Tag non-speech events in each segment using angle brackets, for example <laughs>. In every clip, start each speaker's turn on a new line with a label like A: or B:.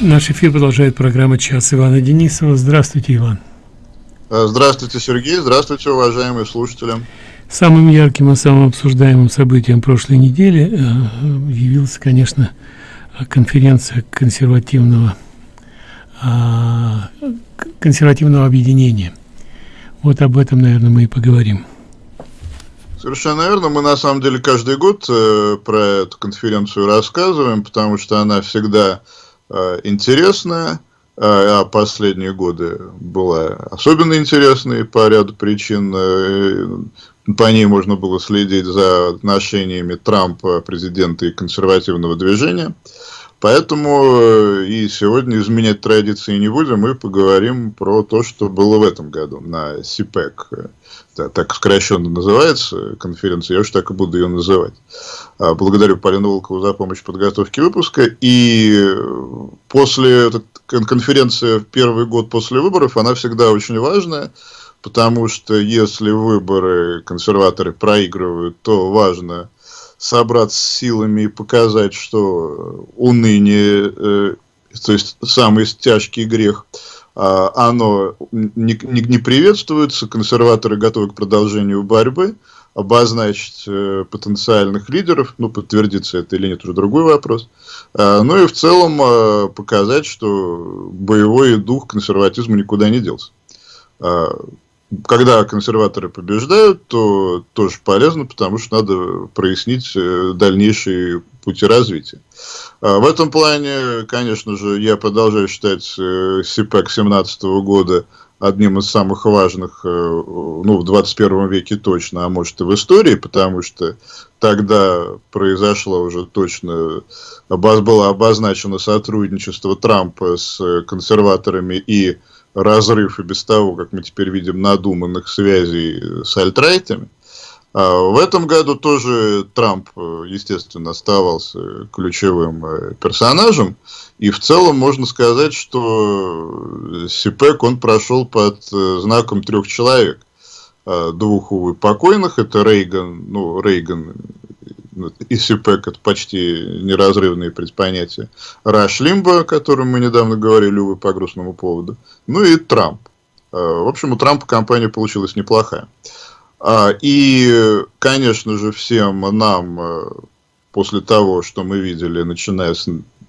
A: Наш эфир продолжает программа «Час» Ивана Денисова. Здравствуйте, Иван.
B: Э, здравствуйте, Сергей. Здравствуйте, уважаемые слушатели.
A: Самым ярким и самым обсуждаемым событием прошлой недели э, явилась, конечно, конференция консервативного а, консервативного объединения. Вот об этом, наверное, мы и поговорим.
B: Совершенно верно. Мы на самом деле каждый год э, про эту конференцию рассказываем, потому что она всегда э, интересная, а последние годы была особенно интересной по ряду причин. Э, по ней можно было следить за отношениями Трампа, президента и консервативного движения. Поэтому э, и сегодня изменять традиции не будем, мы поговорим про то, что было в этом году на СИПЭК. Так сокращенно называется конференция, я уж так и буду ее называть. А, благодарю Полину Волкову за помощь в подготовке выпуска. И после конференции в первый год после выборов, она всегда очень важная, потому что если выборы консерваторы проигрывают, то важно собраться с силами и показать, что уныние, э, то есть самый тяжкий грех, э, оно не, не, не приветствуется, консерваторы готовы к продолжению борьбы, обозначить э, потенциальных лидеров, ну, подтвердится это или нет, уже другой вопрос. Э, ну и в целом э, показать, что боевой дух консерватизма никуда не делся. Когда консерваторы побеждают, то тоже полезно, потому что надо прояснить э, дальнейшие пути развития. А в этом плане, конечно же, я продолжаю считать э, СИПЭК 2017 года одним из самых важных, э, ну, в 21 веке точно, а может и в истории, потому что тогда произошло уже точно, было обозначено сотрудничество Трампа с консерваторами и разрыв и без того, как мы теперь видим, надуманных связей с альтрайтами. А в этом году тоже Трамп, естественно, оставался ключевым э, персонажем. И в целом можно сказать, что СИПЭК он прошел под э, знаком трех человек. А двух, увы, покойных. Это Рейган, ну, Рейган и СИПЭК это почти неразрывные предпонятия. Раш Лимба, о котором мы недавно говорили, увы, по грустному поводу. Ну и Трамп. А, в общем, у Трампа компания получилась неплохая. А, и, конечно же, всем нам а, после того, что мы видели, начиная с,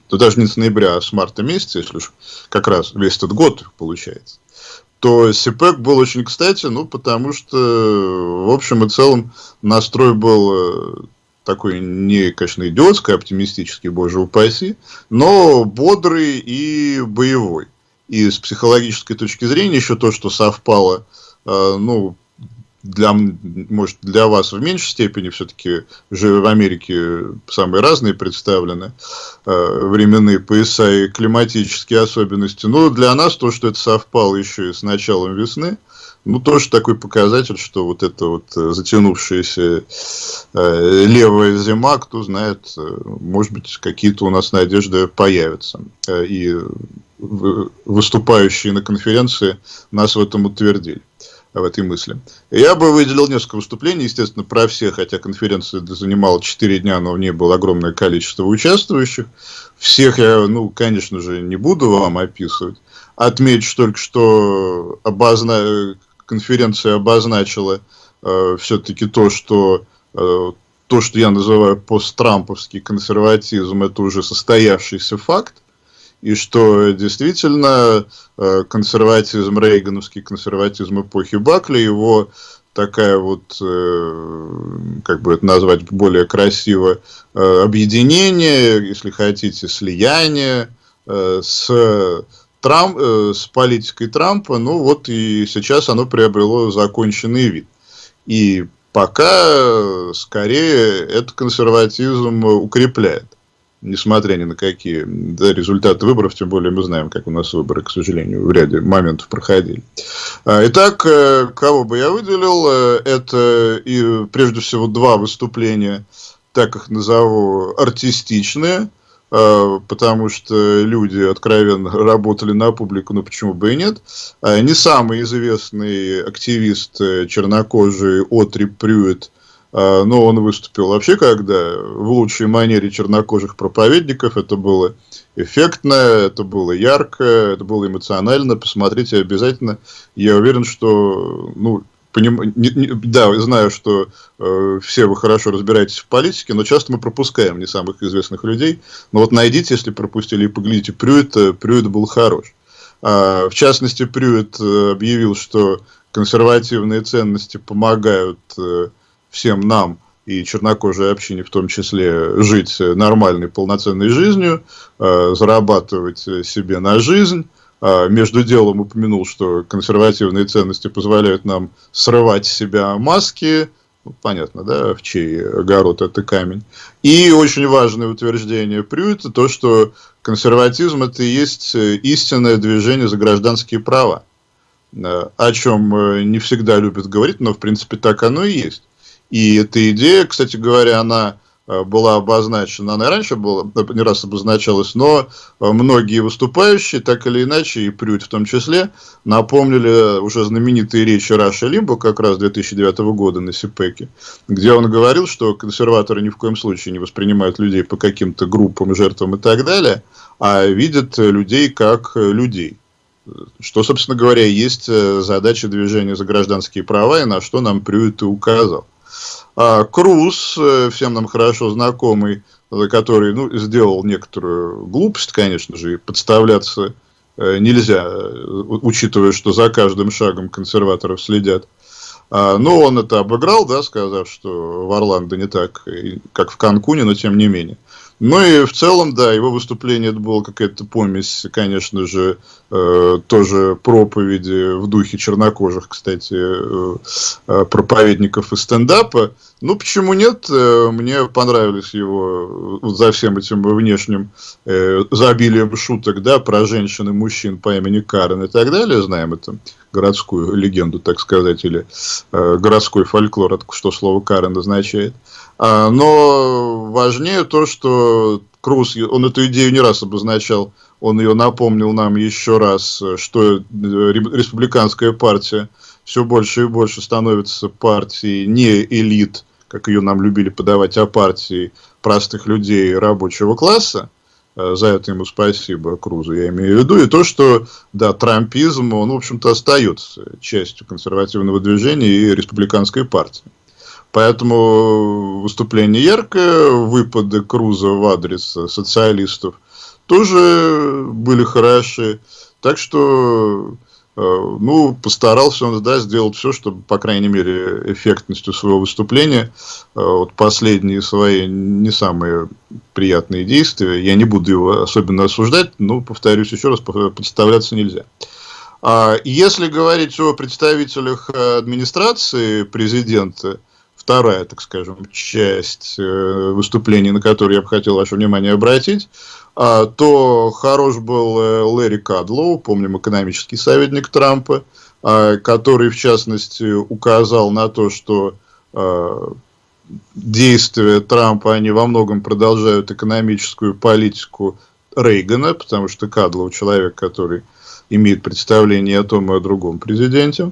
B: да даже не с ноября, а с марта месяца, если уж как раз весь этот год получается, то СИПЭК был очень кстати, ну, потому что, в общем и целом, настрой был такой не, конечно, идиотский, оптимистический, боже упаси, но бодрый и боевой. И с психологической точки зрения еще то, что совпало, э, ну, для, может, для вас в меньшей степени, все-таки же в Америке самые разные представлены э, временные пояса и климатические особенности. Но для нас то, что это совпало еще и с началом весны, ну, тоже такой показатель, что вот эта вот э, затянувшаяся э, левая зима, кто знает, э, может быть, какие-то у нас надежды появятся. Э, и выступающие на конференции нас в этом утвердили в этой мысли. Я бы выделил несколько выступлений, естественно, про все, хотя конференция занимала 4 дня, но в ней было огромное количество участвующих. Всех я, ну, конечно же, не буду вам описывать. Отмечу только, что обозна конференция обозначила э, все-таки то, что э, то, что я называю посттрамповский консерватизм, это уже состоявшийся факт, и что действительно э, консерватизм, рейгановский консерватизм эпохи Бакли, его такая вот, э, как бы это назвать более красиво, э, объединение, если хотите, слияние э, с Трамп, э, с политикой Трампа, ну вот и сейчас оно приобрело законченный вид. И пока скорее это консерватизм укрепляет, несмотря ни на какие да, результаты выборов, тем более мы знаем, как у нас выборы, к сожалению, в ряде моментов проходили. А, итак, э, кого бы я выделил, э, это и прежде всего два выступления, так их назову, артистичные, Э, потому что люди откровенно <laughs> работали на публику, ну почему бы и нет. Э, не самый известный активист э, чернокожий Отри Прюет а, но он выступил вообще когда в лучшей манере чернокожих проповедников. Это было эффектно, это было ярко, это было эмоционально. Посмотрите обязательно. Я уверен, что ну, поним... не, не, да, знаю, что э, все вы хорошо разбираетесь в политике, но часто мы пропускаем не самых известных людей. Но вот найдите, если пропустили, и поглядите, Прюит, э, Прюит был хорош. А, в частности, Прюит э, объявил, что консервативные ценности помогают э, всем нам и чернокожей общине в том числе жить нормальной, полноценной жизнью, э, зарабатывать себе на жизнь. А, между делом упомянул, что консервативные ценности позволяют нам срывать с себя маски, ну, понятно, да, в чей огород это камень. И очень важное утверждение Прюита, то, что консерватизм это и есть истинное движение за гражданские права, э, о чем э, не всегда любят говорить, но в принципе так оно и есть. И эта идея, кстати говоря, она была обозначена, она и раньше была, не раз обозначалась, но э, многие выступающие, так или иначе, и Прюд в том числе, напомнили уже знаменитые речи Раша Лимбо как раз 2009 года на СИПЕКе, где он говорил, что консерваторы ни в коем случае не воспринимают людей по каким-то группам, жертвам и так далее, а видят людей как людей. Что, собственно говоря, есть э, задача движения за гражданские права, и на что нам Прюит и указал. А Круз, э, всем нам хорошо знакомый, э, который ну, сделал некоторую глупость, конечно же, и подставляться э, нельзя, учитывая, что за каждым шагом консерваторов следят. А, но он это обыграл, да, сказав, что в Орландо не так, как в Канкуне, но тем не менее. Ну и в целом, да, его выступление это было какая-то помесь, конечно же, э, тоже проповеди в духе чернокожих, кстати, э, э проповедников и стендапа. Ну, почему нет? Э, мне понравились его э, за всем этим внешним э, забилием шуток, да, про женщин и мужчин по имени Карен и так далее. Знаем это городскую легенду, так сказать, или э, городской фольклор, что слово Карен означает. А, но важнее то, что Круз, он эту идею не раз обозначал, он ее напомнил нам еще раз, что э, республиканская партия все больше и больше становится партией не элит, как ее нам любили подавать, а партией простых людей рабочего класса. Э, за это ему спасибо Крузу, я имею в виду. И то, что, да, трампизм, он, в общем-то, остается частью консервативного движения и республиканской партии. Поэтому выступление яркое, выпады Круза в адрес социалистов тоже были хороши. Так что, э, ну, постарался он, да, сделать все, чтобы, по крайней мере, эффектностью своего выступления, э, вот последние свои не самые приятные действия, я не буду его особенно осуждать, но, повторюсь еще раз, подставляться нельзя. А если говорить о представителях администрации президента, вторая, так скажем, часть э, выступления, на которую я бы хотел ваше внимание обратить, а, то хорош был э, Лэри Кадлоу, помним, экономический советник Трампа, а, который, в частности, указал на то, что а, действия Трампа, они во многом продолжают экономическую политику Рейгана, потому что Кадлоу человек, который имеет представление о том и о другом президенте.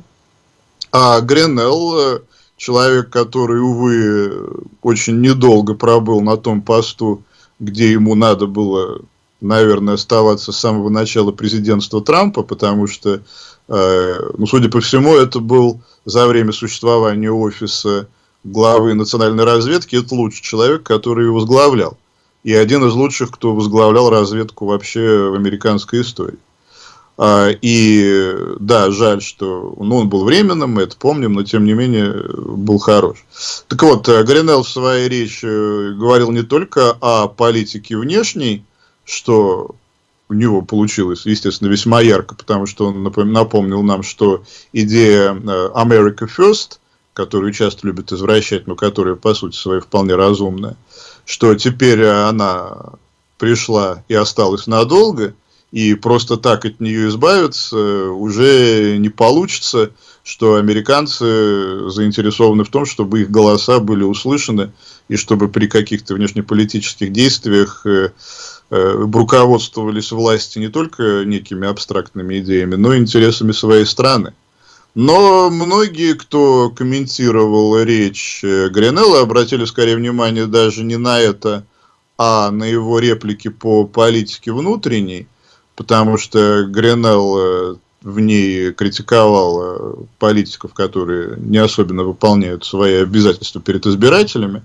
B: А Гренелл э, человек, который, увы, очень недолго пробыл на том посту, где ему надо было, наверное, оставаться с самого начала президентства Трампа, потому что, э, ну, судя по всему, это был за время существования офиса главы национальной разведки, это лучший человек, который его возглавлял. И один из лучших, кто возглавлял разведку вообще в американской истории. А, и да, жаль, что ну, он был временным, мы это помним, но тем не менее был хорош. Так вот, э, Гринелл в своей речи э, говорил не только о политике внешней, что у него получилось, естественно, весьма ярко, потому что он напомнил нам, что идея э, America First, которую часто любят извращать, но которая, по сути своей, вполне разумная, что теперь она пришла и осталась надолго – и просто так от нее избавиться уже не получится, что американцы заинтересованы в том, чтобы их голоса были услышаны, и чтобы при каких-то внешнеполитических действиях э, э, руководствовались власти не только некими абстрактными идеями, но и интересами своей страны. Но многие, кто комментировал речь Гринелла, обратили скорее внимание даже не на это, а на его реплики по политике внутренней, потому что Гринелл в ней критиковал политиков, которые не особенно выполняют свои обязательства перед избирателями,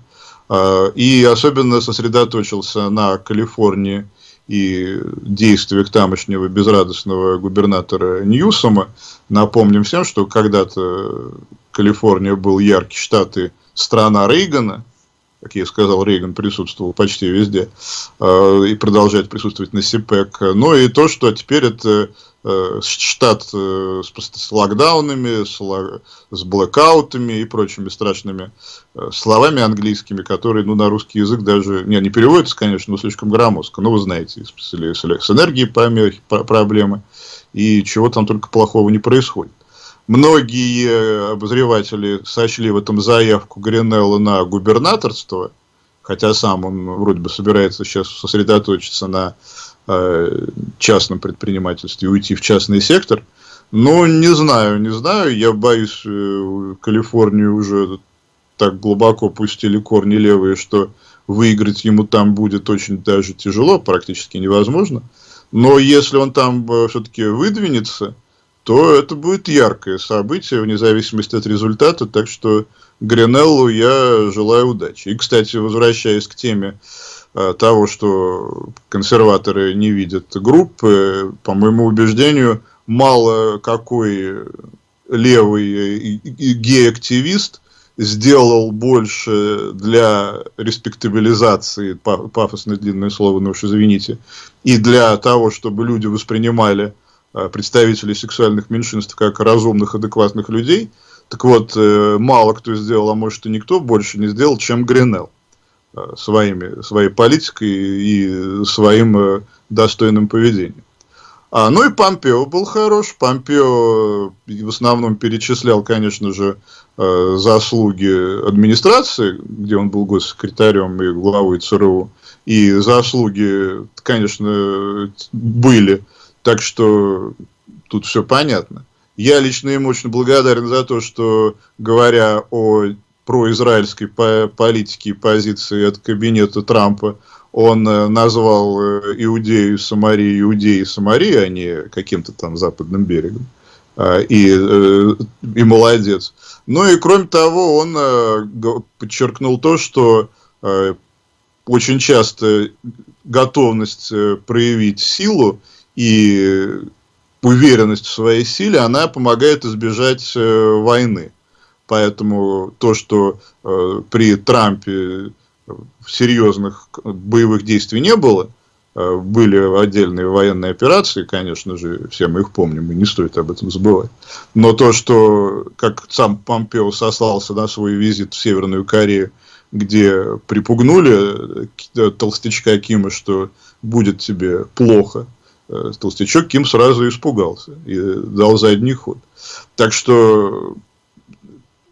B: и особенно сосредоточился на Калифорнии и действиях тамошнего безрадостного губернатора Ньюсома. Напомним всем, что когда-то Калифорния был яркий штат и страна Рейгана, как я сказал, Рейган присутствовал почти везде э, и продолжает присутствовать на СИПЭК. Ну и то, что теперь это э, штат э, с, локдаунами, с, блэкаутами и прочими страшными словами английскими, которые ну, на русский язык даже не, не переводятся, конечно, но слишком громоздко. Но вы знаете, с, с энергией помехи, проблемы и чего там только плохого не происходит. Многие обозреватели сочли в этом заявку Гринелла на губернаторство, хотя сам он вроде бы собирается сейчас сосредоточиться на э, частном предпринимательстве уйти в частный сектор. Но не знаю, не знаю, я боюсь, э, Калифорнию уже так глубоко пустили корни левые, что выиграть ему там будет очень даже тяжело, практически невозможно. Но если он там э, все-таки выдвинется, то это будет яркое событие, вне зависимости от результата. Так что Гринеллу я желаю удачи. И, кстати, возвращаясь к теме э, того, что консерваторы не видят группы, по моему убеждению, мало какой левый гей-активист сделал больше для респектабилизации, пафосное длинное слово, но уж извините, и для того, чтобы люди воспринимали представителей сексуальных меньшинств как разумных, адекватных людей. Так вот, э, мало кто сделал, а может и никто больше не сделал, чем Гринелл э, своими, своей политикой и своим достойным поведением. А, ну и Помпео был хорош. Помпео в основном перечислял, конечно же, заслуги администрации, где он был госсекретарем и главой ЦРУ. И заслуги, конечно, были так что тут все понятно. Я лично ему очень благодарен за то, что, говоря о произраильской политике и позиции от кабинета Трампа, он э, назвал э, Иудею Самарии Иудеей Самарии, а не каким-то там западным берегом. А, и, э, и молодец. Ну и кроме того, он подчеркнул то, что очень часто готовность проявить силу и уверенность в своей силе, она помогает избежать э, войны. Поэтому то, что э, при Трампе серьезных боевых действий не было, э, были отдельные военные операции, конечно же, все мы их помним, и не стоит об этом забывать. Но то, что, как сам Помпео сослался на свой визит в Северную Корею, где припугнули э, толстячка Кима, что будет тебе плохо, Э, толстячок Ким сразу испугался и дал задний ход. Так что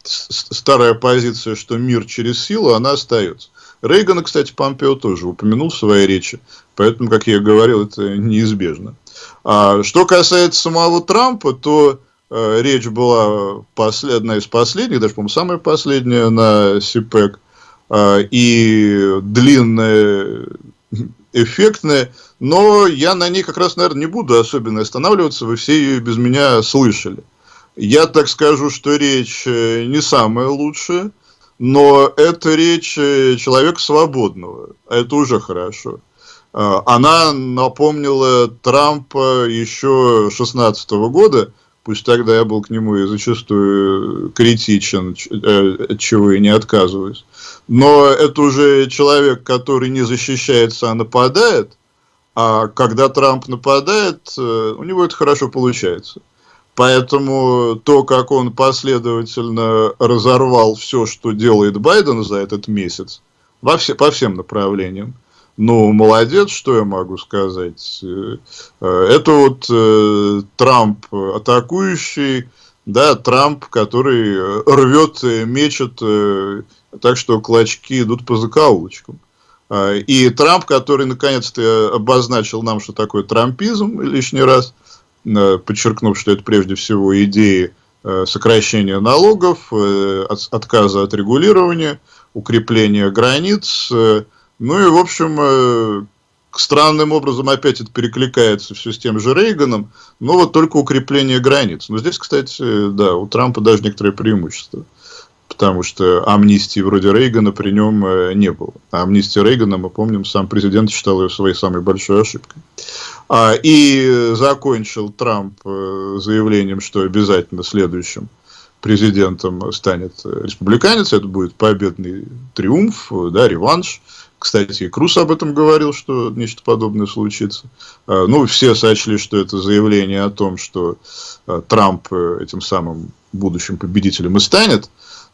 B: старая позиция, что мир через силу, она остается. Рейгана, кстати, Помпео тоже упомянул в своей речи, поэтому, как я говорил, это неизбежно. А что касается самого Трампа, то э, речь была послед... одна из последних, даже, по-моему, самая последняя на СИПЭК, э, и длинная эффектная, но я на ней как раз, наверное, не буду особенно останавливаться, вы все ее без меня слышали. Я так скажу, что речь э, не самая лучшая, но это речь э, человека свободного, это уже хорошо. А, она напомнила Трампа еще 16 года, пусть тогда я был к нему и зачастую критичен, э, от чего и не отказываюсь. Но это уже человек, который не защищается, а нападает. А когда Трамп нападает, э, у него это хорошо получается. Поэтому то, как он последовательно разорвал все, что делает Байден за этот месяц, во все, по всем направлениям, ну, молодец, что я могу сказать. Э, это вот э, Трамп атакующий, да, Трамп, который рвет, мечет, э, так что клочки идут по закоулочкам. А, и Трамп, который наконец-то обозначил нам, что такое трампизм лишний раз, подчеркнув, что это прежде всего идеи сокращения налогов, отказа от регулирования, укрепления границ. Ну и, в общем, странным образом опять это перекликается все с тем же Рейганом, но вот только укрепление границ. Но здесь, кстати, да, у Трампа даже некоторые преимущества потому что амнистии вроде Рейгана при нем э, не было. А амнистия Рейгана, мы помним, сам президент считал ее своей самой большой ошибкой. А, и закончил Трамп э, заявлением, что обязательно следующим президентом станет республиканец, это будет победный триумф, да, реванш. Кстати, и об этом говорил, что нечто подобное случится. А, ну, все сочли, что это заявление о том, что э, Трамп этим самым будущим победителем и станет.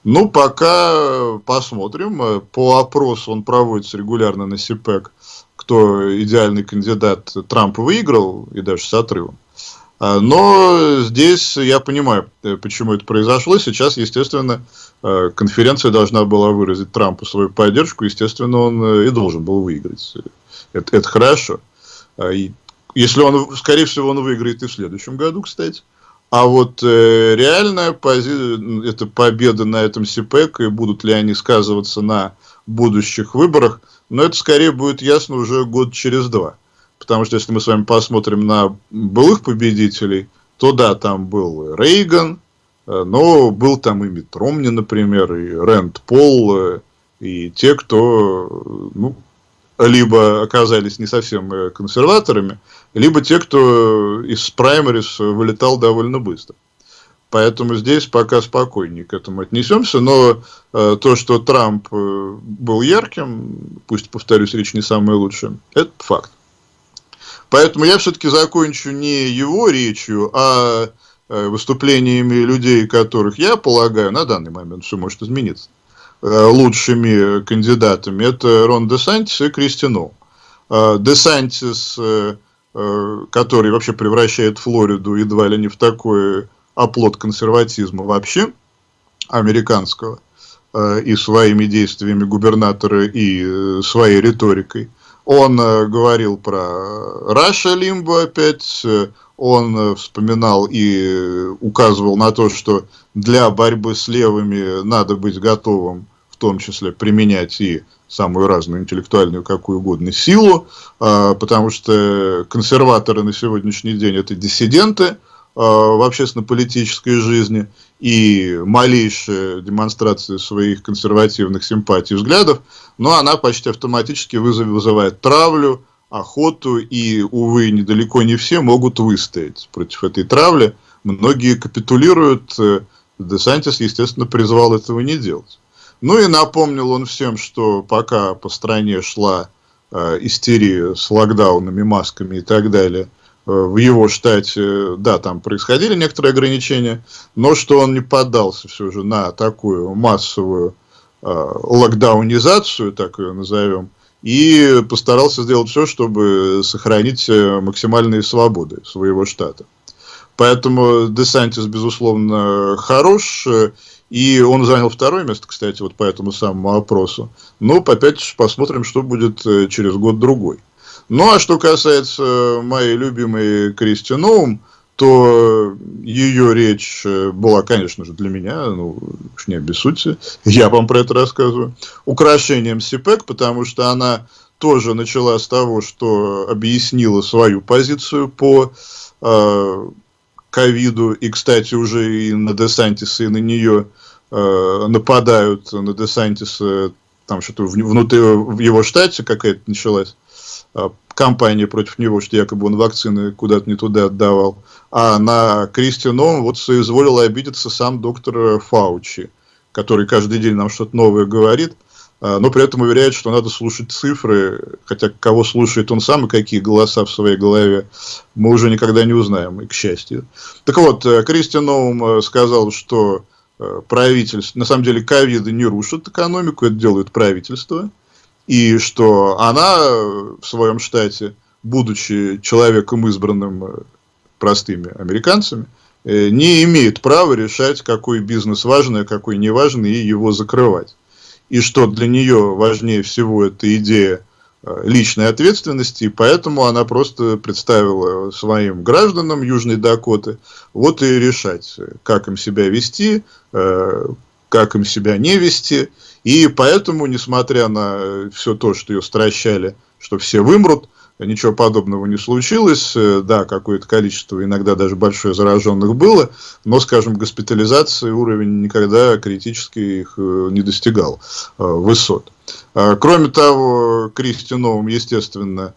B: Ну, пока посмотрим. По опросу он проводится регулярно на СИПЭК, кто идеальный кандидат Трамп выиграл, и даже с отрывом. А, но здесь я понимаю, э, почему это произошло. Сейчас, естественно, э, конференция должна была выразить Трампу свою поддержку. Естественно, он э, и должен был выиграть. Это, это хорошо. И если он, скорее всего, он выиграет и в следующем году, кстати. А вот э, реальная пози... это победа на этом СИПЭК, и будут ли они сказываться на будущих выборах, но это скорее будет ясно уже год через два. Потому что если мы с вами посмотрим на былых победителей, то да, там был Рейган, э, но был там и Ромни, например, и Рэнд Пол, э, и те, кто ну, либо оказались не совсем э, консерваторами, либо те, кто из праймерис вылетал довольно быстро. Поэтому здесь пока спокойнее к этому отнесемся, но э, то, что Трамп э, был ярким, пусть, повторюсь, речь не самая лучшая, это факт. Поэтому я все-таки закончу не его речью, а э, выступлениями людей, которых я полагаю, на данный момент все может измениться, Э, лучшими кандидатами, это Рон Десантис и Кристину. Э, Десантис, э, который вообще превращает Флориду едва ли не в такой оплот консерватизма вообще, американского, и своими действиями губернатора, и своей риторикой. Он говорил про Раша Лимбо опять, он вспоминал и указывал на то, что для борьбы с левыми надо быть готовым в том числе применять и самую разную интеллектуальную, какую угодно силу, а, потому что консерваторы на сегодняшний день это диссиденты а, в общественно-политической жизни, и малейшая демонстрация своих консервативных симпатий и взглядов, но она почти автоматически вызывает травлю, охоту, и, увы, недалеко не все могут выстоять против этой травли. Многие капитулируют, Десантис, естественно, призвал этого не делать. Ну и напомнил он всем, что пока по стране шла э, истерия с локдаунами, масками и так далее, э, в его штате, да, там происходили некоторые ограничения, но что он не поддался все же на такую массовую э, локдаунизацию, так ее назовем, и постарался сделать все, чтобы сохранить э, максимальные свободы своего штата. Поэтому Десантис, безусловно, хорош, и он занял второе место, кстати, вот по этому самому опросу. Но опять посмотрим, что будет э, через год-другой. Ну, а что касается моей любимой Кристи Ноум, то ее речь э, была, конечно же, для меня, ну, уж не обессудьте, я вам про это рассказываю, украшением СИПЭК, потому что она тоже начала с того, что объяснила свою позицию по э, ковиду, и, кстати, уже и на Десантиса, и на нее э, нападают на Десантиса, там что-то внутри, в его штате какая-то началась э, кампания против него, что якобы он вакцины куда-то не туда отдавал. А на Кристианом вот соизволил обидеться сам доктор Фаучи, который каждый день нам что-то новое говорит – а, но при этом уверяет, что надо слушать цифры, хотя кого слушает он сам и какие голоса в своей голове, мы уже никогда не узнаем, и к счастью. Так вот, э, Кристиан Ноум э, сказал, что э, правительство, на самом деле, ковиды не рушат экономику, это делает правительство, и что она в своем штате, будучи человеком избранным простыми американцами, не имеет права решать, какой бизнес важный, а какой не важный, и его закрывать и что для нее важнее всего эта идея Э, личной ответственности, и поэтому она просто представила своим гражданам Южной Дакоты вот и решать, как им себя вести, э, как им себя не вести. И поэтому, несмотря на все то, что ее стращали, что все вымрут, ничего подобного не случилось. Э, да, какое-то количество, иногда даже большое зараженных было, но, скажем, госпитализации уровень никогда критически их не достигал высот. А, кроме того, Кристи Новым, естественно,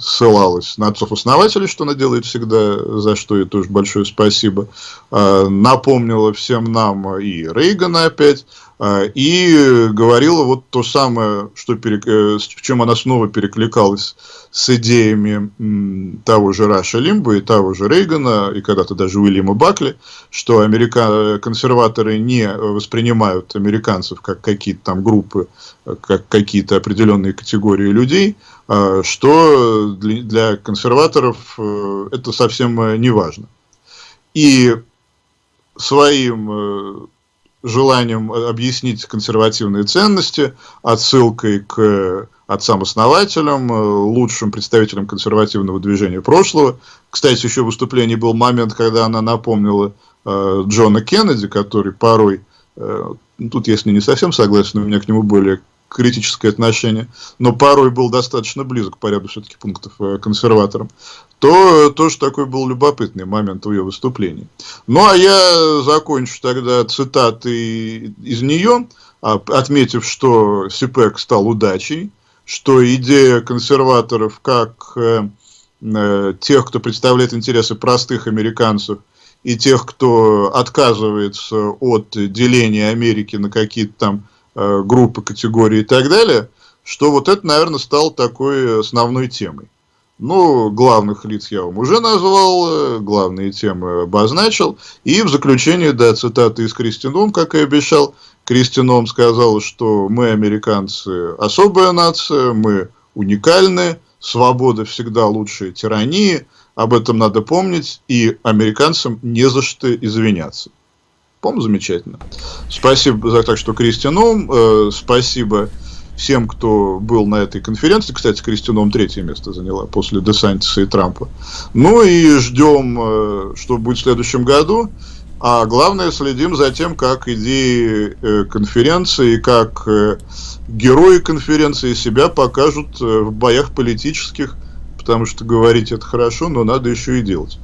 B: ссылалась на отцов-основателей, что она делает всегда, за что ей тоже большое спасибо. А, напомнила всем нам и Рейгана опять, и говорила вот то самое, что перек... Э, в чем она снова перекликалась с идеями того же Раша Лимба и того же Рейгана, и когда-то даже Уильяма Бакли, что америка... консерваторы не воспринимают американцев как какие-то там группы, как какие-то определенные категории людей, что для консерваторов э, это совсем э, не важно. И своим э, желанием объяснить консервативные ценности, отсылкой к отцам-основателям, лучшим представителям консервативного движения прошлого. Кстати, еще в выступлении был момент, когда она напомнила Джона Кеннеди, который порой, тут я с ней не совсем согласен, у меня к нему более критическое отношение, но порой был достаточно близок по ряду все-таки пунктов э, консерваторам, то тоже такой был любопытный момент в ее выступлении. Ну, а я закончу тогда цитаты из нее, а, отметив, что СИПЭК стал удачей, что идея консерваторов как э, э, тех, кто представляет интересы простых американцев, и тех, кто отказывается от деления Америки на какие-то там группы, категории и так далее, что вот это, наверное, стало такой основной темой. Ну, главных лиц я вам уже назвал, э, главные темы обозначил. И в заключение, да, цитаты из Кристином, как и обещал, Кристином сказал, что мы, американцы, особая нация, мы уникальны, свобода всегда лучше тирании, об этом надо помнить, и американцам не за что извиняться. По-моему, замечательно. Спасибо за так, что Кристианом. Э, спасибо всем, кто был на этой конференции. Кстати, Кристианом третье место заняла после Десантиса и Трампа. Ну и ждем, э, что будет в следующем году. А главное, следим за тем, как идеи э, конференции, как э, герои конференции себя покажут э, в боях политических, потому что говорить это хорошо, но надо еще и делать.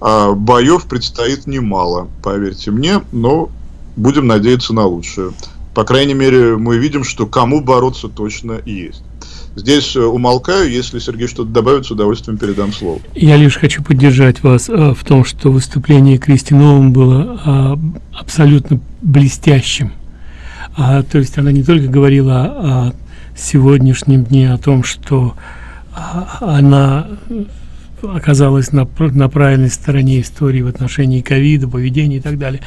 B: А боев предстоит немало, поверьте мне, но будем надеяться на лучшее. По крайней мере, мы видим, что кому бороться точно есть. Здесь э, умолкаю, если Сергей что-то добавит, с удовольствием передам слово.
A: Я лишь хочу поддержать вас э, в том, что выступление Кристи Новым было э, абсолютно блестящим. А, то есть она не только говорила о сегодняшнем дне, о том, что а, она оказалась на, на правильной стороне истории в отношении ковида, поведения и так далее.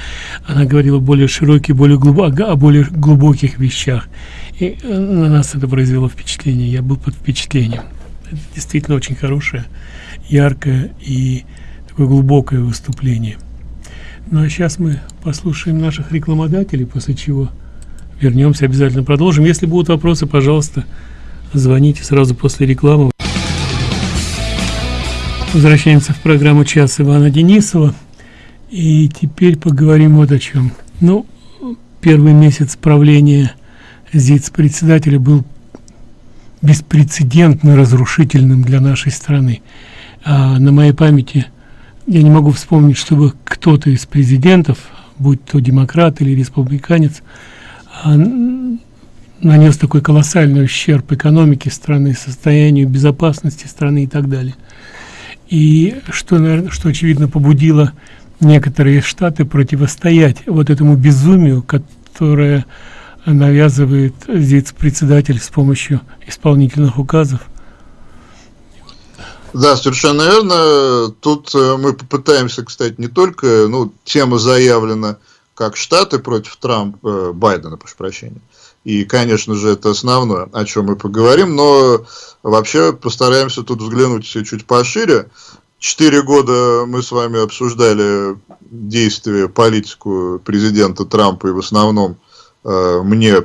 A: Она говорила более широкие, более глубоко, о более глубоких вещах. И э, на нас это произвело впечатление. Я был под впечатлением. Это действительно очень хорошее, яркое и такое глубокое выступление. Ну а сейчас мы послушаем наших рекламодателей, после чего вернемся, обязательно продолжим. Если будут вопросы, пожалуйста, звоните сразу после рекламы. Возвращаемся в программу «Час» Ивана Денисова. И теперь поговорим вот о чем. Ну, первый месяц правления ЗИЦ-председателя был беспрецедентно разрушительным для нашей страны. А на моей памяти я не могу вспомнить, чтобы кто-то из президентов, будь то демократ или республиканец, а, нанес такой колоссальный ущерб экономике страны, состоянию безопасности страны и так далее и что, наверное, что очевидно побудило некоторые штаты противостоять вот этому безумию, которое навязывает здесь председатель с помощью исполнительных указов.
B: Да, совершенно верно. Тут э, мы попытаемся, кстати, не только, ну, тема заявлена как Штаты против Трампа, э, Байдена, прошу прощения, и, конечно же, это основное, о чем мы поговорим, но вообще постараемся тут взглянуть чуть пошире. Четыре года мы с вами обсуждали действия, политику президента Трампа, и в основном э, мне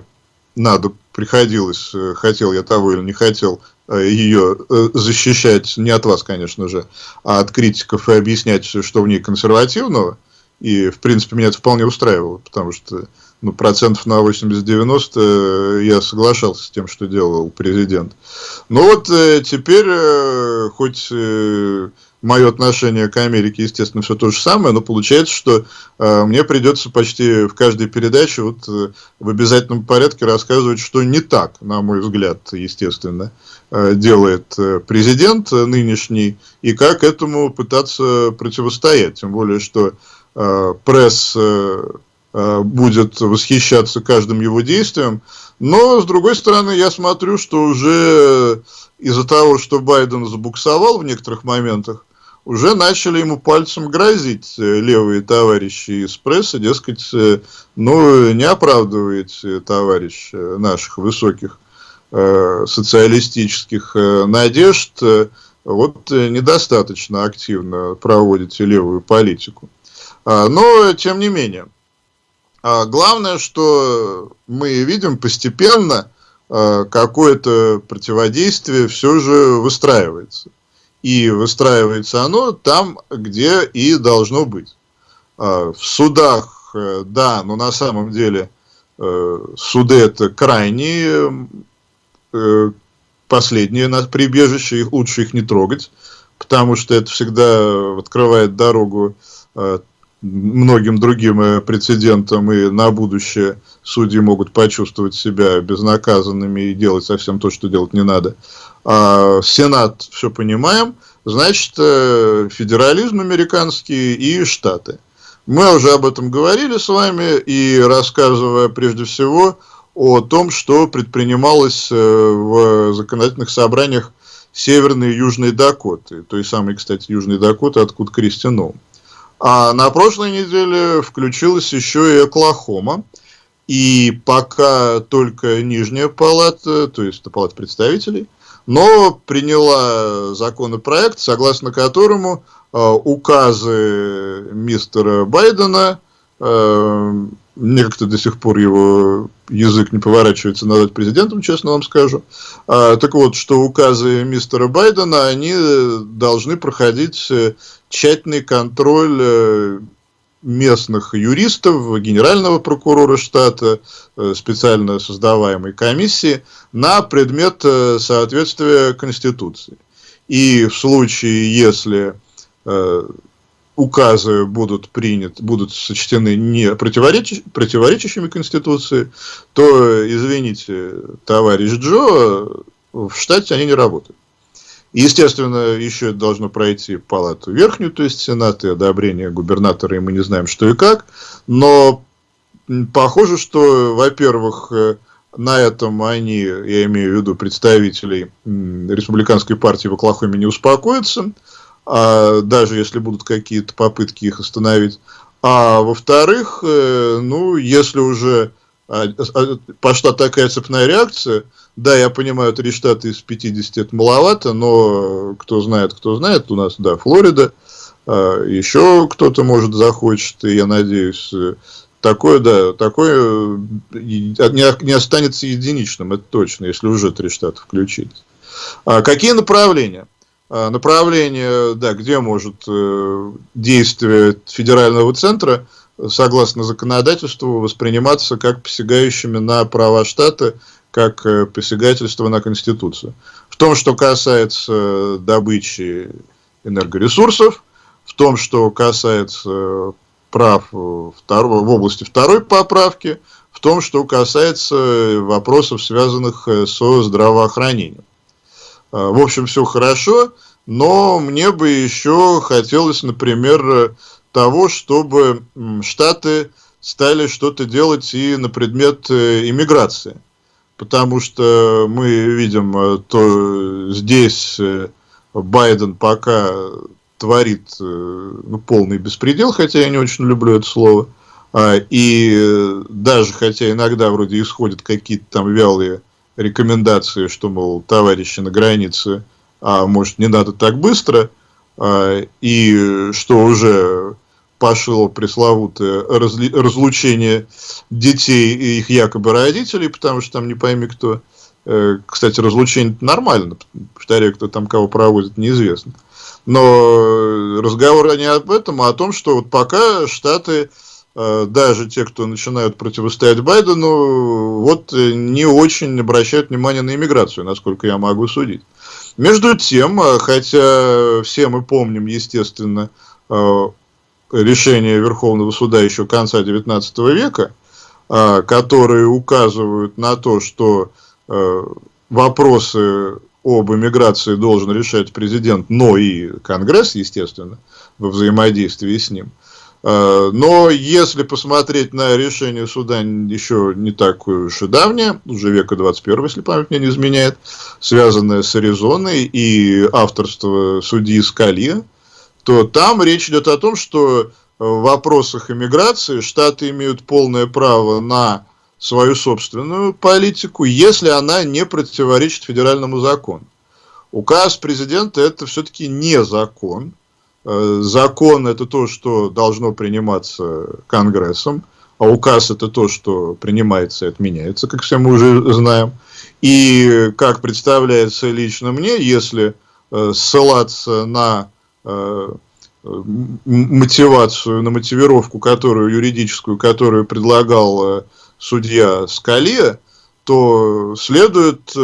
B: надо, приходилось, э, хотел я того или не хотел, ее защищать, не от вас, конечно же, а от критиков и объяснять, что в ней консервативного. И, в принципе, меня это вполне устраивало, потому что ну, процентов на 80-90 я соглашался с тем, что делал президент. Но вот теперь, хоть мое отношение к Америке, естественно, все то же самое, но получается, что э, мне придется почти в каждой передаче вот, э, в обязательном порядке рассказывать, что не так, на мой взгляд, естественно, э, делает э, президент нынешний, и как этому пытаться противостоять. Тем более, что э, пресс э, э будет восхищаться каждым его действием, но, с другой стороны, я смотрю, что уже из-за того, что Байден забуксовал в некоторых моментах, уже начали ему пальцем грозить э, левые товарищи из прессы, дескать, э, ну, не оправдываете, товарищ, э, наших высоких э, социалистических э, надежд, э, вот недостаточно активно проводите левую политику. А, но, тем не менее, а главное, что мы видим постепенно, какое-то противодействие все же выстраивается и выстраивается оно там, где и должно быть. А, в судах, э, да, но на самом деле э, суды это крайне э, последние на прибежище, их лучше их не трогать, потому что это всегда открывает дорогу многим другим прецедентам, и на будущее судьи могут почувствовать себя безнаказанными и делать совсем то, что делать не надо. А Сенат, все понимаем, значит, э, федерализм американский и Штаты. Мы уже об этом говорили с вами, и рассказывая прежде всего о том, что предпринималось э, в законодательных собраниях Северной и Южной Дакоты, той самой, кстати, Южной Дакоты, откуда Кристи А на прошлой неделе включилась еще и Оклахома, и пока только Нижняя палата, то есть палата представителей, но приняла законопроект, согласно которому э, указы мистера Байдена, э, мне как-то до сих пор его язык не поворачивается назвать президентом, честно вам скажу. А, так вот, что указы мистера Байдена, они должны проходить э, тщательный контроль э, местных юристов, генерального прокурора штата, э, специально создаваемой комиссии на предмет соответствия Конституции. И в случае, если указы будут приняты, будут сочтены не противоречи, противоречащими Конституции, то, извините, товарищ Джо, в штате они не работают. Естественно, еще должно пройти палату верхнюю, то есть Сенат и одобрение губернатора, и мы не знаем, что и как. Но похоже, что, во-первых, на этом они, я имею в виду представителей республиканской партии в Оклахоме, не успокоятся, а даже если будут какие-то попытки их остановить. А во-вторых, э, ну, если уже а, а, пошла такая цепная реакция, да, я понимаю, три штата из 50 это маловато, но кто знает, кто знает, у нас, да, Флорида, а, еще кто-то, может, захочет, и я надеюсь, такое, да, такое не, не останется единичным, это точно, если уже три штата включить. А какие направления? Направление, да, где может э, действие федерального центра, согласно законодательству, восприниматься как посягающими на права штата как э, посягательство на Конституцию. В том, что касается добычи энергоресурсов, в том, что касается прав второго, в области второй поправки, в том, что касается вопросов, связанных э, со здравоохранением. А, в общем, все хорошо, но мне бы еще хотелось, например, того, чтобы Штаты стали что-то делать и на предмет э, иммиграции. Потому что мы видим, э, то здесь э, Байден пока творит э, ну, полный беспредел, хотя я не очень люблю это слово, а, и даже хотя иногда вроде исходят какие-то там вялые рекомендации, что, мол, товарищи на границе, а может не надо так быстро, а, и что уже пошло пресловутое разлучение детей и их якобы родителей, потому что там не пойми кто Э, кстати, разлучение нормально, повторяю, кто там кого проводит, неизвестно. Но разговор не об этом, а о том, что вот пока Штаты, э, даже те, кто начинают противостоять Байдену, вот не очень обращают внимание на иммиграцию, насколько я могу судить. Между тем, хотя все мы помним, естественно, решения Верховного суда еще конца XIX века, которые указывают на то, что э, вопросы об иммиграции должен решать президент, но и Конгресс, естественно, во взаимодействии с ним. А, но если посмотреть на решение суда еще не такое уж и давнее, уже века 21, если память мне не изменяет, связанное с Аризоной и авторство судьи Скалия, то там речь идет о том, что в вопросах иммиграции Штаты имеют полное право на свою собственную политику, если она не противоречит федеральному закону. Указ президента это все-таки не закон. Э, закон это то, что должно приниматься Конгрессом, а указ это то, что принимается и отменяется, как все мы уже знаем. И как представляется лично мне, если э, ссылаться на э, мотивацию, на мотивировку, которую юридическую, которую предлагал судья Скалия, то следует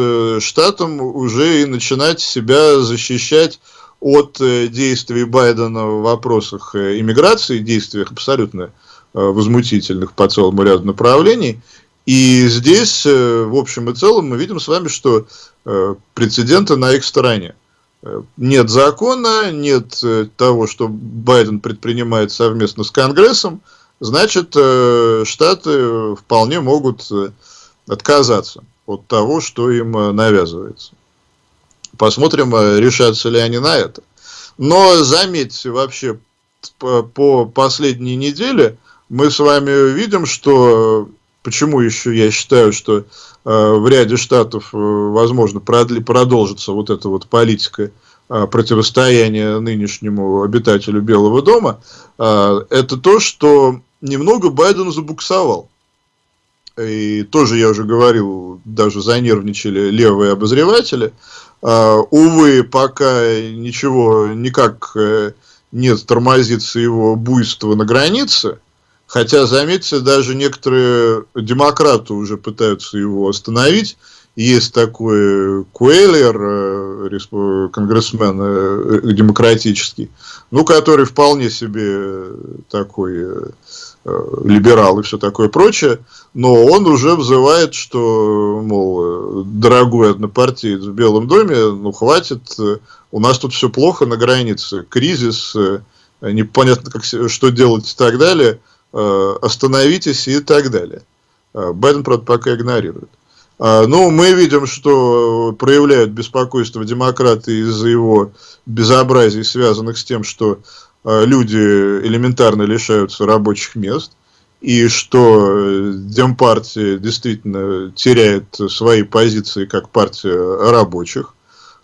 B: штатам уже и начинать себя защищать от э, действий Байдена в вопросах иммиграции, действиях абсолютно возмутительных по целому ряду направлений. И здесь, в общем и целом, мы видим с вами, что прецеденты на их стороне нет закона, нет э, того, что Байден предпринимает совместно с Конгрессом, значит, э, Штаты вполне могут э, отказаться от того, что им навязывается. Посмотрим, решатся ли они на это. Но заметьте, вообще, по последней неделе мы с вами видим, что почему еще я считаю, что Э, в ряде штатов, э, возможно, продолжится вот эта вот политика э, противостояния нынешнему обитателю Белого дома, это то, что немного Байден забуксовал. И тоже я уже говорил, даже занервничали левые обозреватели. Увы, пока ничего никак не тормозится его буйство на границе, Хотя, заметьте, даже некоторые демократы уже пытаются его остановить. Есть такой Куэллер, э, конгрессмен э, демократический, ну, который вполне себе такой э, либерал и все такое прочее, но он уже взывает, что, мол, дорогой однопартиец в Белом доме, ну, хватит, у нас тут все плохо на границе, кризис, непонятно, как, что делать и так далее – Э, остановитесь и так далее. Э, Байден, правда, пока игнорирует. А, ну, мы видим, что проявляют беспокойство демократы из-за его безобразий, связанных с тем, что э, люди элементарно лишаются рабочих мест, и что Демпартия действительно теряет свои позиции как партия рабочих.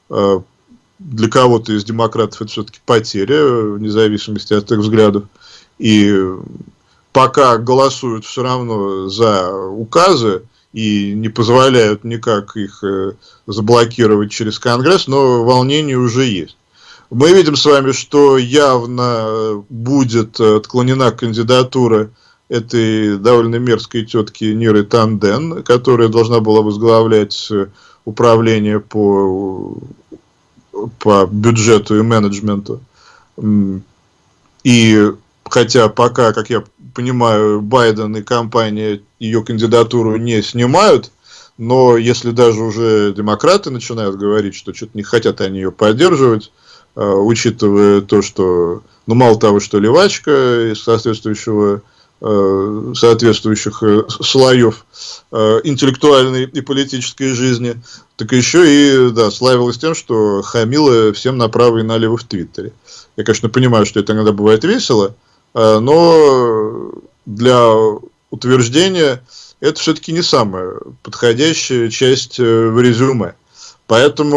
B: Для кого-то из демократов это все-таки потеря, вне зависимости от их взглядов. И пока голосуют все равно за указы и не позволяют никак их э, заблокировать через Конгресс, но волнение уже есть. Мы видим с вами, что явно будет отклонена кандидатура этой довольно мерзкой тетки Ниры Танден, которая должна была возглавлять э, управление по, по бюджету и менеджменту. И хотя пока, как я понимаю, Байден и компания ее кандидатуру не снимают, но если даже уже демократы начинают говорить, что что-то не хотят они ее поддерживать, э, учитывая то, что, ну, мало того, что левачка из соответствующего э, соответствующих э, слоев интеллектуальной и политической жизни, так еще и да, славилась тем, что хамила всем направо и налево в Твиттере. Я, конечно, понимаю, что это иногда бывает весело, Э, но для утверждения это все-таки не самая подходящая часть э, в резюме. Поэтому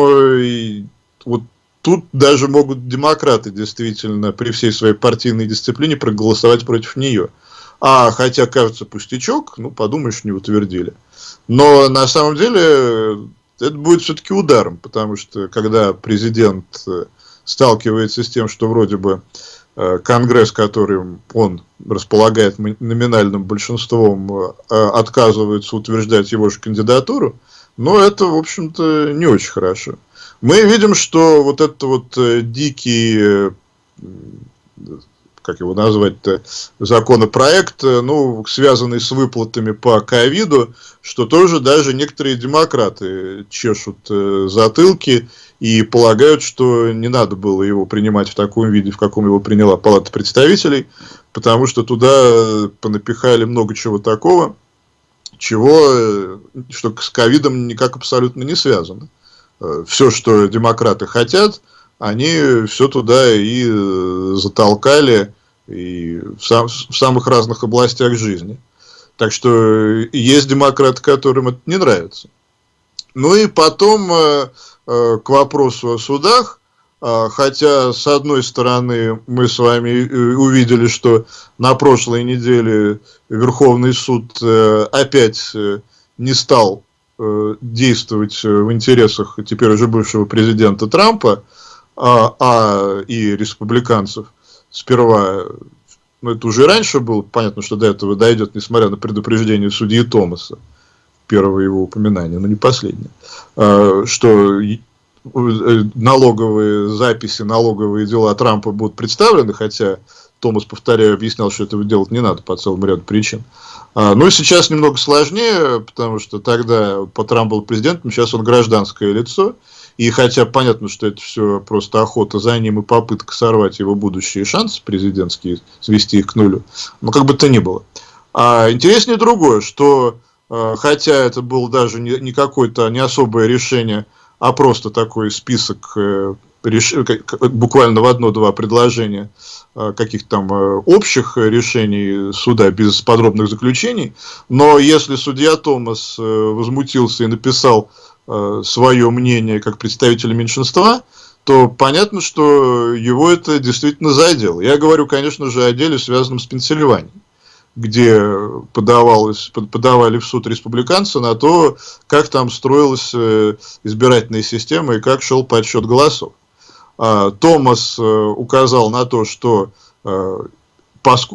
B: вот тут даже могут демократы действительно при всей своей партийной дисциплине проголосовать против нее. А хотя кажется пустячок, ну подумаешь, не утвердили. Но на самом деле это будет все-таки ударом, потому что когда президент э, сталкивается с тем, что вроде бы э, Конгресс, которым он располагает номинальным большинством, отказывается утверждать его же кандидатуру, но это, в общем-то, не очень хорошо. Мы видим, что вот этот вот дикий как его назвать-то, законопроект, э, ну, связанный с выплатами по ковиду, что тоже даже некоторые демократы чешут э, затылки и полагают, что не надо было его принимать в таком виде, в каком его приняла Палата представителей, потому что туда э, понапихали много чего такого, чего, что с ковидом никак абсолютно не связано. Все, что демократы хотят – они все туда и э, затолкали и в, сам, в самых разных областях жизни. Так что есть демократы, которым это не нравится. Ну и потом э, э, к вопросу о судах, хотя с одной стороны мы с вами увидели, что на прошлой неделе Верховный суд опять не стал действовать в интересах теперь уже бывшего президента Трампа, а, а и республиканцев. Сперва, ну это уже раньше было, понятно, что до этого дойдет, несмотря на предупреждение судьи Томаса, первого его упоминания, но не последнее, а, что э, налоговые записи, налоговые дела Трампа будут представлены, хотя Томас, повторяю, объяснял, что этого делать не надо по целому ряду причин. А, ну и сейчас немного сложнее, потому что тогда по Трамп был президентом, сейчас он гражданское лицо, и хотя понятно, что это все просто охота за ним и попытка сорвать его будущие шансы президентские, свести их к нулю, но как бы то ни было. А интереснее другое, что э, хотя это было даже не, не какое-то не особое решение, а просто такой список э, реш... буквально в одно-два предложения э, каких-то там общих решений суда без подробных заключений. Но если судья Томас возмутился и написал Э, свое мнение как представителя меньшинства, то понятно, что его это действительно задело. Я говорю, конечно же, о деле, связанном с Пенсильванией, где подавалось, подавали в суд республиканцы на то, как там строилась э, избирательная система и как шел подсчет голосов. А, Томас э, указал на то, что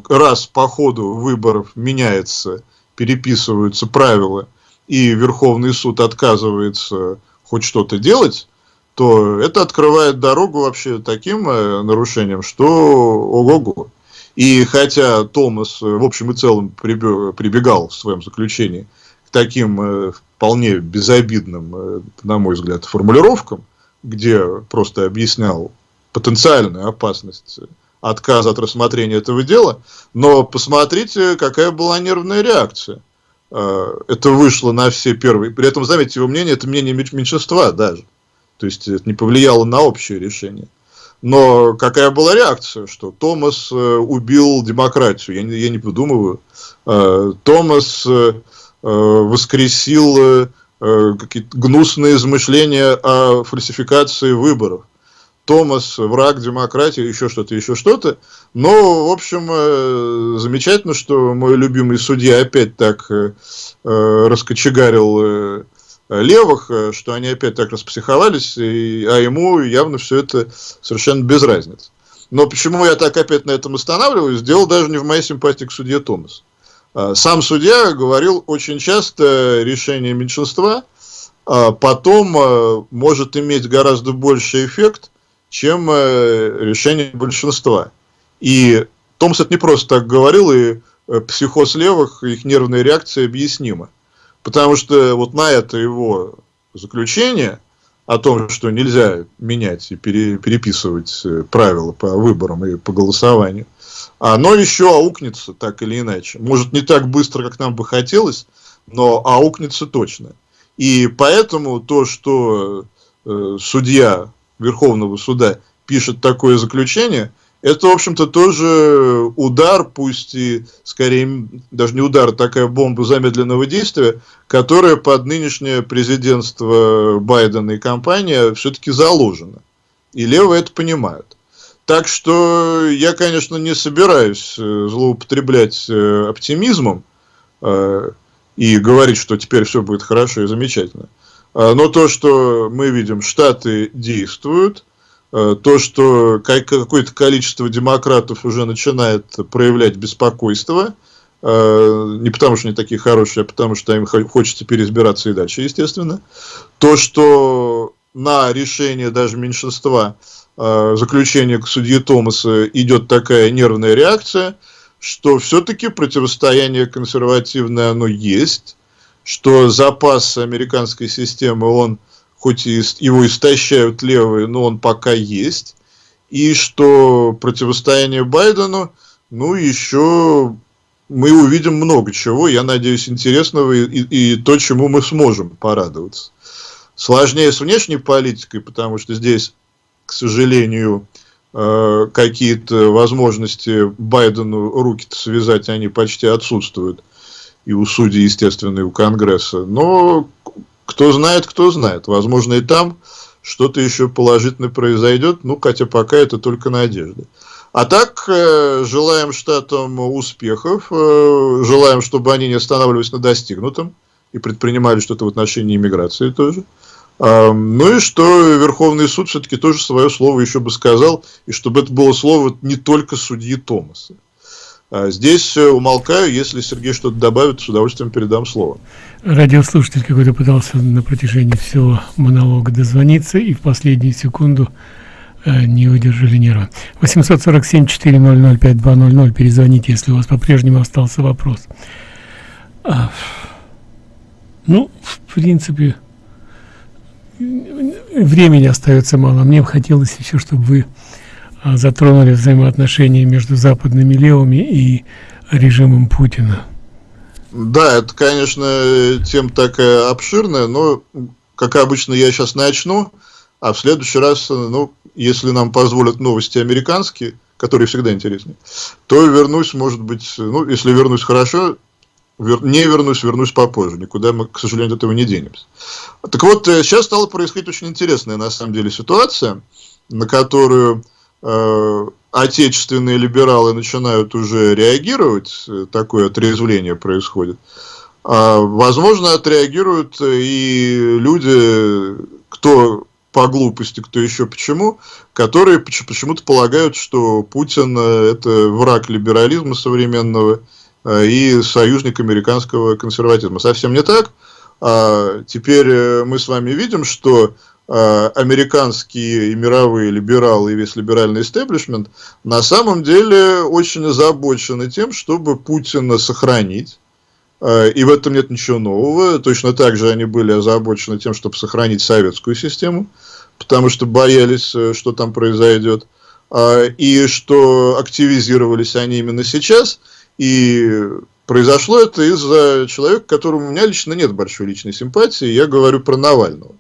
B: раз по ходу выборов меняется, переписываются правила – и Верховный суд отказывается хоть что-то делать, то это открывает дорогу вообще таким э, нарушениям, что ого-го. И хотя Томас в общем и целом прибегал в своем заключении к таким э, вполне безобидным, э, на мой взгляд, формулировкам, где просто объяснял потенциальную опасность отказа от рассмотрения этого дела, но посмотрите, какая была нервная реакция. Э, это вышло на все первые. При этом, заметьте, его мнение, это мнение меньшинства даже. То есть, это не повлияло на общее решение. Но какая была реакция, что Томас э, убил демократию? Я не, я не подумываю. Э, Томас воскресил какие-то гнусные измышления о фальсификации выборов. Томас, враг демократии, еще что-то, еще что-то. Но, в общем, э, замечательно, что мой любимый судья опять так э, э, раскочегарил левых, что они опять так распсиховались, и, а ему явно все это совершенно без разницы. Но почему я так опять на этом останавливаюсь, дело даже не в моей симпатии к судье Томас. А, сам судья говорил очень часто решение меньшинства, а потом может иметь гораздо больший эффект, чем э, решение большинства. И Томс это не просто так говорил, и э, психоз левых, их нервная реакция объяснима. Потому что вот на это его заключение о том, что нельзя менять и пере, переписывать э, правила по выборам и по голосованию, оно еще аукнется так или иначе. Может не так быстро, как нам бы хотелось, но аукнется точно. И поэтому то, что э, судья Верховного суда пишет такое заключение, это, в общем-то, тоже удар, пусть и скорее даже не удар, а такая бомба замедленного действия, которая под нынешнее президентство Байдена и компания все-таки заложена. И левые это понимают. Так что я, конечно, не собираюсь э, злоупотреблять э, оптимизмом э, и говорить, что теперь все будет хорошо и замечательно. Но то, что мы видим, Штаты действуют, то, что какое-то количество демократов уже начинает проявлять беспокойство, не потому что они такие хорошие, а потому что им хочется переизбираться и дальше, естественно. То, что на решение даже меньшинства заключения к судье Томаса идет такая нервная реакция, что все-таки противостояние консервативное оно есть, что запас американской системы, он хоть и его истощают левые, но он пока есть, и что противостояние Байдену, ну, еще мы увидим много чего, я надеюсь, интересного и, и, и то, чему мы сможем порадоваться. Сложнее с внешней политикой, потому что здесь, к сожалению, э, какие-то возможности Байдену руки-то связать, они почти отсутствуют. И у судей, естественно, и у Конгресса. Но кто знает, кто знает. Возможно, и там что-то еще положительное произойдет. Ну, хотя пока это только надежда. А так, э, желаем штатам успехов, э, желаем, чтобы они не останавливались на достигнутом и предпринимали что-то в отношении иммиграции тоже. Ну и что Верховный суд все-таки тоже свое слово еще бы сказал, и чтобы это было слово не только судьи Томаса. А здесь э, умолкаю, если Сергей что-то добавит, с удовольствием передам слово.
A: Радиослушатель какой-то пытался на протяжении всего монолога дозвониться, и в последнюю секунду э, не выдержали нервы. 847-400-5200, перезвоните, если у вас по-прежнему остался вопрос. А, ну, в принципе, времени остается мало. Мне бы хотелось еще, чтобы вы а, затронули взаимоотношения между западными левыми и режимом Путина.
B: Да, это, конечно, тема такая обширная, но, как обычно, я сейчас начну, а в следующий раз, ну, если нам позволят новости американские, которые всегда интереснее, то вернусь, может быть, ну, если вернусь хорошо, не вернусь, вернусь попозже. Никуда мы, к сожалению, от этого не денемся. Так вот, э, сейчас стала происходить очень интересная, на самом деле, ситуация, на которую э, отечественные либералы начинают уже реагировать, э, такое отрезвление происходит. А, возможно, отреагируют и люди, кто по глупости, кто еще почему, которые почему-то полагают, что Путин э, это враг либерализма современного, Э, и союзник американского консерватизма. Совсем не так. А теперь э, мы с вами видим, что э, американские и мировые либералы и весь либеральный истеблишмент на самом деле очень озабочены тем, чтобы Путина сохранить. И в этом нет ничего нового. Точно так же они были озабочены тем, чтобы сохранить советскую систему, потому что боялись, что там произойдет. И что активизировались они именно сейчас – и произошло это из-за человека, которому у меня лично нет большой личной симпатии. Я говорю про Навального.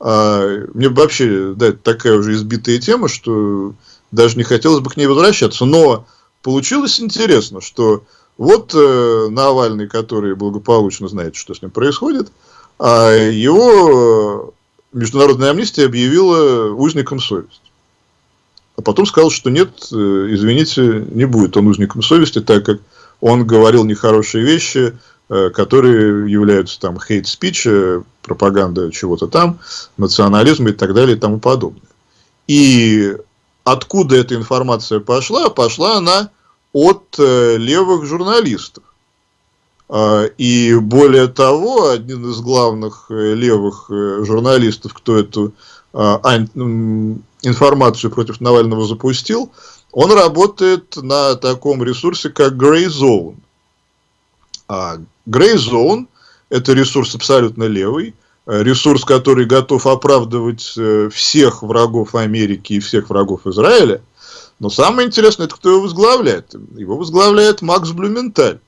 B: А, мне вообще, да, это такая уже избитая тема, что даже не хотелось бы к ней возвращаться. Но получилось интересно, что вот э, Навальный, который благополучно знает, что с ним происходит, а его международная амнистия объявила узником совести а потом сказал, что нет, э, извините, не будет он узником совести, так как он говорил нехорошие вещи, э, которые являются там хейт-спич, э, пропаганда чего-то там, национализм и так далее и тому подобное. И откуда эта информация пошла? Пошла она от левых журналистов. А, и более того, один из главных левых журналистов, кто эту а, информацию против Навального запустил, он работает на таком ресурсе, как Grey Zone. А Grey Zone – это ресурс абсолютно левый, э, ресурс, который готов оправдывать э, всех врагов Америки и всех врагов Израиля. Но самое интересное, это кто его возглавляет. Его возглавляет Макс Блюменталь.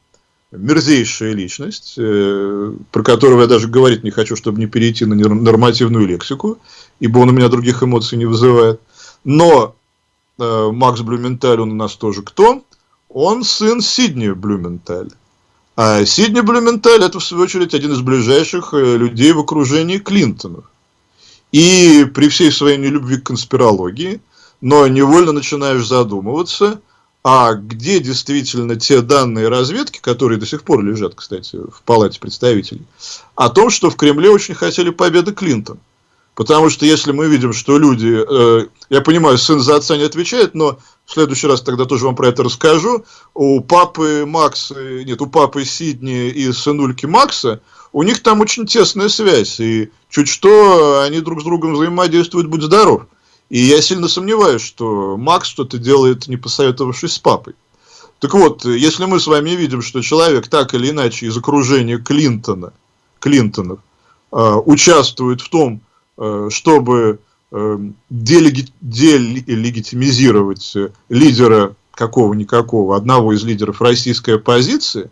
B: Мерзейшая личность, э, про которого я даже говорить не хочу, чтобы не перейти на нормативную лексику ибо он у меня других эмоций не вызывает. Но э, Макс Блюменталь, он у нас тоже кто? Он сын Сидни Блюменталь. А Сидни Блюменталь это, в свою очередь, один из ближайших э, людей в окружении Клинтонов. И при всей своей нелюбви к конспирологии, но невольно начинаешь задумываться, а где действительно те данные разведки, которые до сих пор лежат, кстати, в Палате представителей, о том, что в Кремле очень хотели победы Клинтон. Потому что если мы видим, что люди, э, я понимаю, сын за отца не отвечает, но в следующий раз тогда тоже вам про это расскажу, у папы Макса, нет, у папы Сидни и сынульки Макса, у них там очень тесная связь, и чуть что они друг с другом взаимодействуют, будь здоров. И я сильно сомневаюсь, что Макс что-то делает, не посоветовавшись с папой. Так вот, если мы с вами видим, что человек так или иначе из окружения Клинтона, Клинтонов, э, участвует в том, э, чтобы э, делеги, делегитимизировать лидера какого-никакого, одного из лидеров российской оппозиции,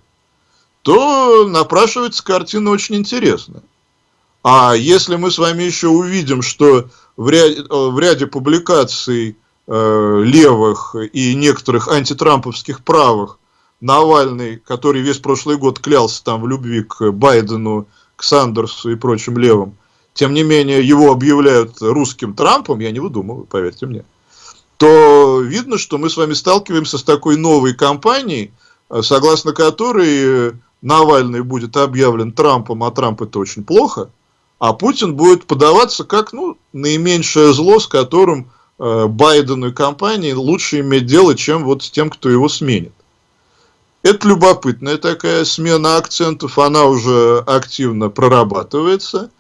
B: то напрашивается картина очень интересная. А если мы с вами еще увидим, что в ряде, э, в ряде публикаций э, левых и некоторых антитрамповских правых Навальный, который весь прошлый год клялся там в любви к Байдену, к Сандерсу и прочим левым, тем не менее его объявляют русским Трампом, я не выдумываю, поверьте мне, то видно, что мы с вами сталкиваемся с такой новой кампанией, э, согласно которой Навальный будет объявлен Трампом, а Трамп это очень плохо – а Путин будет подаваться как ну, наименьшее зло, с которым э, Байдену и компании лучше иметь дело, чем вот с тем, кто его сменит. Это любопытная такая смена акцентов, она уже активно прорабатывается.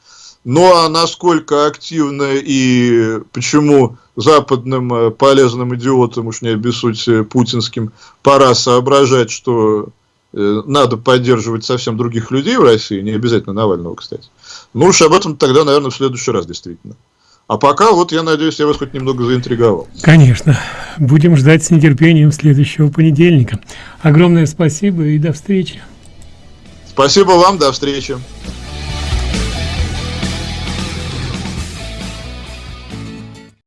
B: Ну а насколько активно и почему западным э, полезным идиотам, уж не обессудьте путинским, пора соображать, что Э, надо поддерживать совсем других людей в России, не обязательно Навального, кстати. Ну уж об этом тогда, наверное, в следующий раз действительно. А пока вот я надеюсь, я вас хоть немного заинтриговал.
A: Конечно. Будем ждать с нетерпением следующего понедельника. Огромное спасибо и до встречи.
B: Спасибо вам, до встречи.